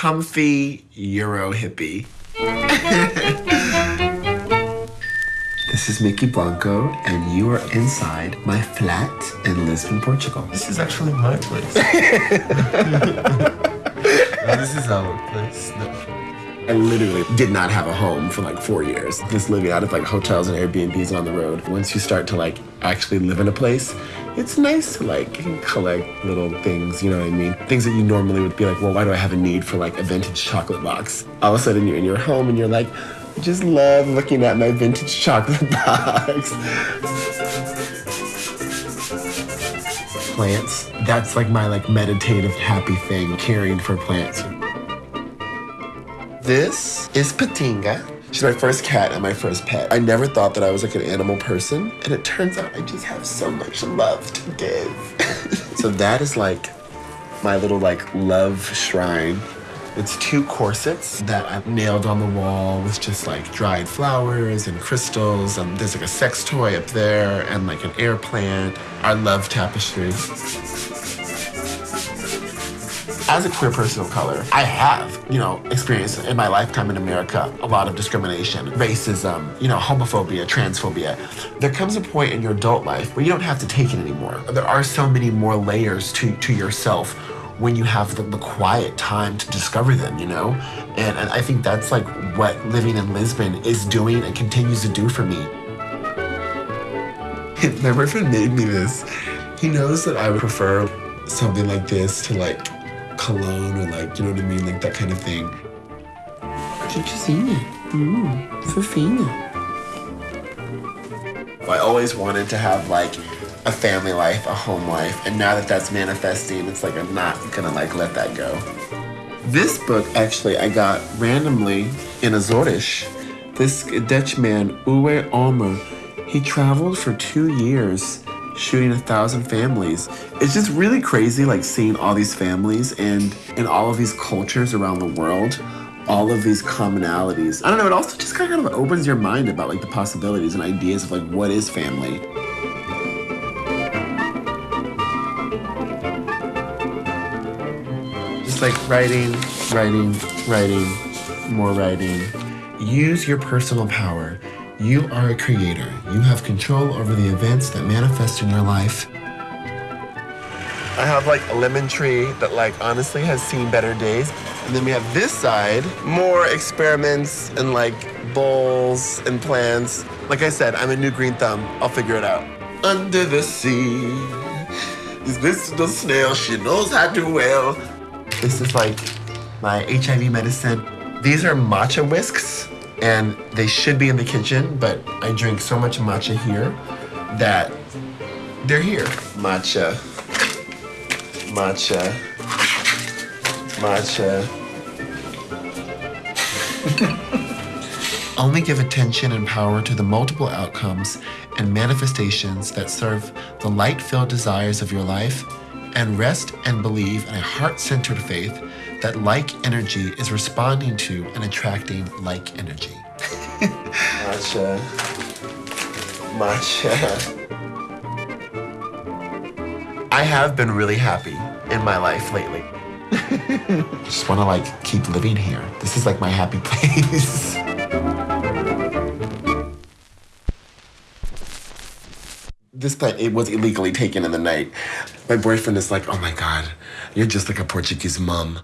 comfy Euro hippie. This is Mykki Blanco, and you are inside my flat in Lisbon, Portugal. This is actually my place. No, this is our place. No. I literally did not have a home for like four years. Just living out of like hotels and Airbnbs on the road. Once you start to like actually live in a place, it's nice to like collect little things, you know what I mean? Things that you normally would be like, well, why do I have a need for like a vintage chocolate box? All of a sudden you're in your home and you're like, I just love looking at my vintage chocolate box. Plants, that's like my like meditative happy thing, caring for plants. This is Patinga. She's my first cat and my first pet. I never thought that I was like an animal person, and it turns out I just have so much love to give. so that is like my little like love shrine. It's two corsets that I nailed on the wall with just like dried flowers and crystals. And there's like a sex toy up there and like an air plant. I love tapestry. As a queer person of color, I have, you know, experienced in my lifetime in America a lot of discrimination, racism, you know, homophobia, transphobia. There comes a point in your adult life where you don't have to take it anymore. There are so many more layers to, to yourself when you have the, the quiet time to discover them, you know? And, and I think that's like what living in Lisbon is doing and continues to do for me. My boyfriend made me this. He knows that I would prefer something like this to like cologne or like, you know what I mean? Like that kind of thing. Chuchuzinha. Mmm, fofinha. I always wanted to have like a family life, a home life, and now that that's manifesting, it's like I'm not gonna like let that go. This book actually I got randomly in Azores. This Dutch man, Uwe Ommer, he traveled for two years shooting a thousand families. It's just really crazy like seeing all these families and in all of these cultures around the world, all of these commonalities. I don't know, it also just kind of opens your mind about like the possibilities and ideas of like what is family. Just like writing, writing, writing, more writing. Use your personal power. You are a creator. You have control over the events that manifest in your life. I have like a lemon tree that like honestly has seen better days. And then we have this side, more experiments and like bowls and plants. Like I said, I'm a new green thumb. I'll figure it out. Under the sea, is this the snail? She knows how to well. This is like my HIV medicine. These are matcha whisks, and they should be in the kitchen, but I drink so much matcha here that they're here. Matcha, matcha, matcha. Only give attention and power to the multiple outcomes and manifestations that serve the light filled desires of your life, and rest and believe in a heart centered faith that like energy is responding to and attracting like energy. matcha. Uh, matcha. Uh, I have been really happy in my life lately. Just want to like keep living here. This is like my happy place. This plant it was illegally taken in the night. My boyfriend is like, "Oh my god, you're just like a Portuguese mum."